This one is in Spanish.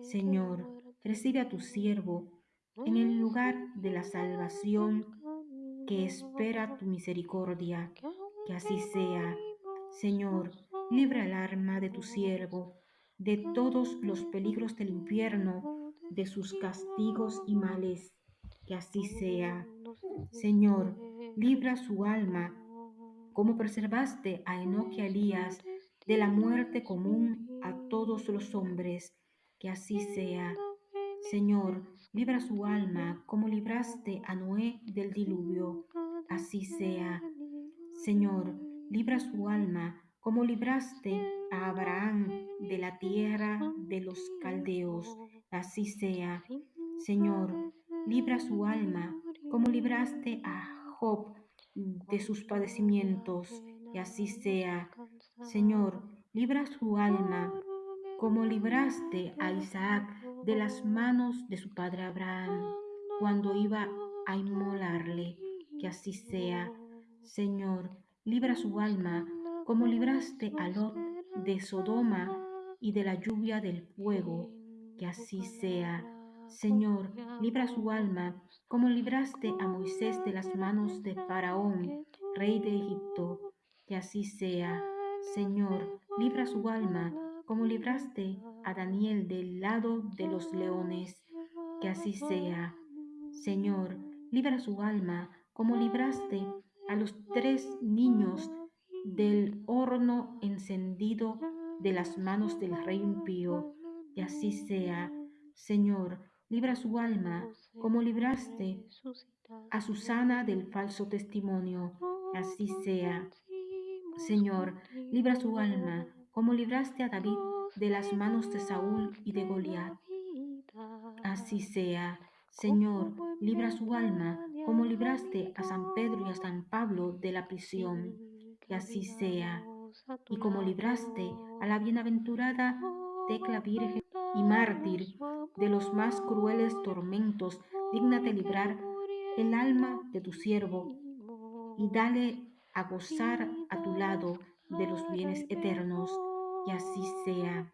Señor, recibe a tu siervo en el lugar de la salvación que espera tu misericordia. Que así sea. Señor, libra el alma de tu siervo de todos los peligros del infierno, de sus castigos y males. Que así sea. Señor, libra su alma, como preservaste a Enoch y a Elías de la muerte común a los hombres. Que así sea. Señor, libra su alma, como libraste a Noé del diluvio. Así sea. Señor, libra su alma, como libraste a Abraham de la tierra de los caldeos. Así sea. Señor, libra su alma, como libraste a Job de sus padecimientos. Y así sea. Señor, libra su alma, como libraste a Isaac de las manos de su padre Abraham, cuando iba a inmolarle. Que así sea. Señor, libra su alma, como libraste a Lot de Sodoma y de la lluvia del fuego. Que así sea. Señor, libra su alma, como libraste a Moisés de las manos de Faraón, rey de Egipto. Que así sea. Señor, libra su alma, como libraste a Daniel del lado de los leones. Que así sea. Señor, libra su alma, como libraste a los tres niños del horno encendido de las manos del rey impío. Que así sea. Señor, libra su alma, como libraste a Susana del falso testimonio. Que así sea. Señor, libra su alma, como libraste a David de las manos de Saúl y de Goliat. Así sea. Señor, libra su alma, como libraste a San Pedro y a San Pablo de la prisión. Que así sea. Y como libraste a la bienaventurada Tecla Virgen y mártir de los más crueles tormentos, dignate librar el alma de tu siervo y dale a gozar a tu lado de los bienes eternos. Que así sea.